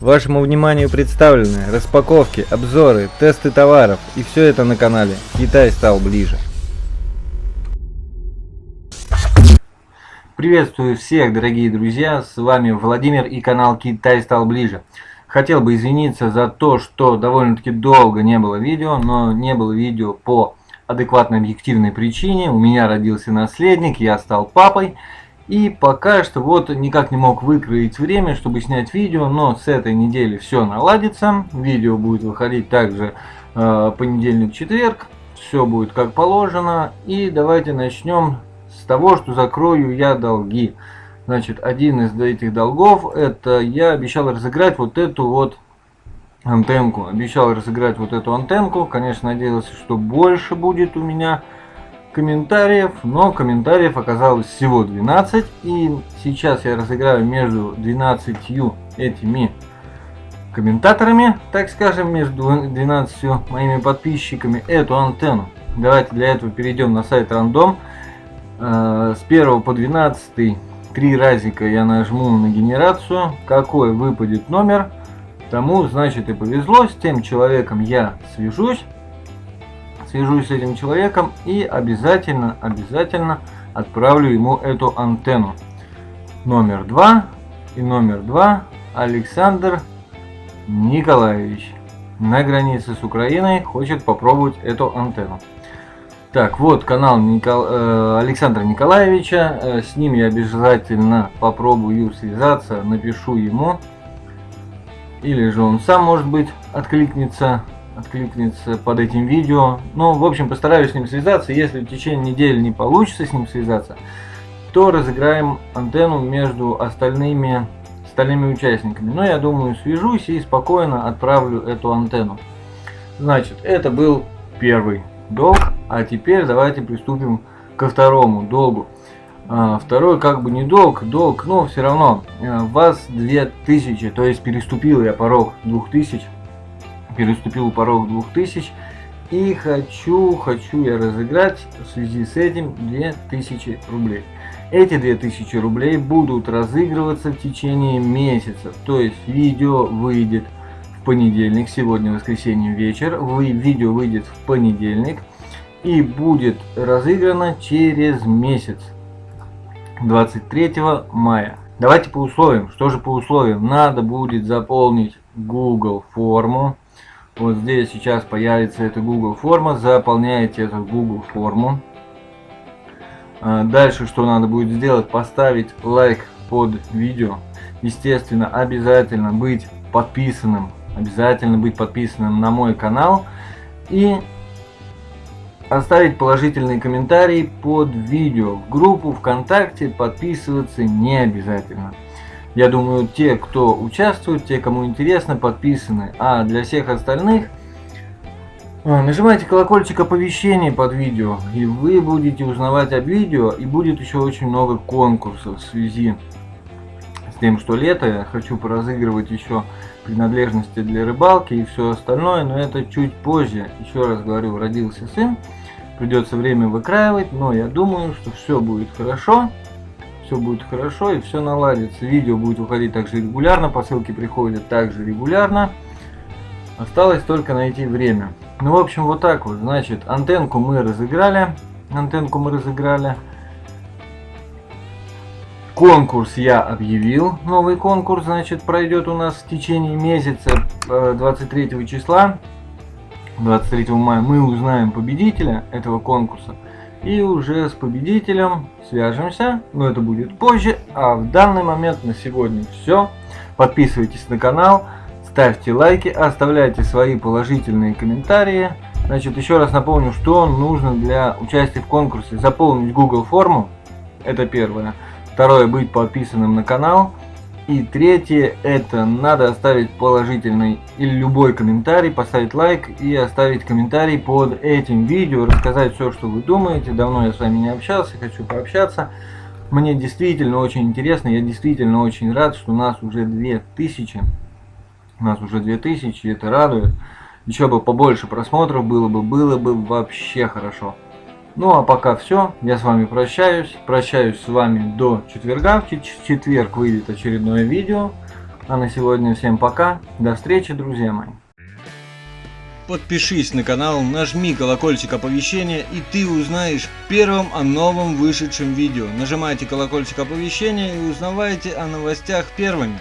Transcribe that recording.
Вашему вниманию представлены распаковки, обзоры, тесты товаров и все это на канале Китай стал ближе. Приветствую всех, дорогие друзья, с вами Владимир и канал Китай стал ближе. Хотел бы извиниться за то, что довольно-таки долго не было видео, но не было видео по адекватной объективной причине. У меня родился наследник, я стал папой. И пока что вот никак не мог выкроить время, чтобы снять видео, но с этой недели все наладится. Видео будет выходить также э, понедельник-четверг. Все будет как положено. И давайте начнем с того, что закрою я долги. Значит, один из этих долгов, это я обещал разыграть вот эту вот антенку. Обещал разыграть вот эту антенку. Конечно, надеялся, что больше будет у меня комментариев, но комментариев оказалось всего 12. И сейчас я разыграю между 12 этими комментаторами, так скажем, между 12 моими подписчиками эту антенну. Давайте для этого перейдем на сайт рандом. Э, с 1 по 12 три разика я нажму на генерацию. Какой выпадет номер, тому значит и повезло. С тем человеком я свяжусь свяжусь с этим человеком и обязательно, обязательно отправлю ему эту антенну. Номер два и номер два Александр Николаевич на границе с Украиной хочет попробовать эту антенну. Так, вот канал Никол... э, Александра Николаевича. Э, с ним я обязательно попробую связаться, напишу ему. Или же он сам, может быть, откликнется откликнется под этим видео. Ну, в общем, постараюсь с ним связаться. Если в течение недели не получится с ним связаться, то разыграем антенну между остальными, остальными участниками. Но я думаю, свяжусь и спокойно отправлю эту антенну. Значит, это был первый долг. А теперь давайте приступим ко второму долгу. А, второй как бы не долг, долг, но все равно а, вас 2000, то есть переступил я порог 2000 переступил порог 2000 и хочу, хочу я разыграть в связи с этим 2000 рублей. Эти 2000 рублей будут разыгрываться в течение месяца, то есть видео выйдет в понедельник, сегодня воскресенье вечер, вы, видео выйдет в понедельник и будет разыграно через месяц, 23 мая. Давайте по условиям. Что же по условиям? Надо будет заполнить Google форму. Вот здесь сейчас появится эта Google форма. Заполняете эту Google форму. А, дальше что надо будет сделать? Поставить лайк под видео. Естественно, обязательно быть подписанным. Обязательно быть подписанным на мой канал. И оставить положительный комментарий под видео. В группу ВКонтакте подписываться не обязательно. Я думаю, те, кто участвует, те, кому интересно, подписаны. А для всех остальных, а, нажимайте колокольчик оповещений под видео, и вы будете узнавать об видео, и будет еще очень много конкурсов в связи с тем, что лето. Я хочу поразыгрывать еще принадлежности для рыбалки и все остальное, но это чуть позже. Еще раз говорю, родился сын, придется время выкраивать, но я думаю, что все будет хорошо все будет хорошо и все наладится. Видео будет выходить также регулярно, посылки приходят также регулярно. Осталось только найти время. Ну, в общем, вот так вот. Значит, антенку мы разыграли. Антенку мы разыграли. Конкурс я объявил. Новый конкурс, значит, пройдет у нас в течение месяца 23 э, числа. 23 мая мы узнаем победителя этого конкурса. И уже с победителем свяжемся, но это будет позже. А в данный момент на сегодня все. Подписывайтесь на канал, ставьте лайки, оставляйте свои положительные комментарии. Значит, еще раз напомню, что нужно для участия в конкурсе. Заполнить Google форму, это первое. Второе, быть подписанным на канал. И третье, это надо оставить положительный или любой комментарий, поставить лайк и оставить комментарий под этим видео, рассказать все, что вы думаете. Давно я с вами не общался, хочу пообщаться. Мне действительно очень интересно, я действительно очень рад, что у нас уже 2000. У нас уже 2000, это радует. Еще бы побольше просмотров было бы, было бы вообще хорошо. Ну а пока все, я с вами прощаюсь. Прощаюсь с вами до четверга. В четверг выйдет очередное видео. А на сегодня всем пока. До встречи, друзья мои. Подпишись на канал, нажми колокольчик оповещения и ты узнаешь первым о новом вышедшем видео. Нажимайте колокольчик оповещения и узнавайте о новостях первыми.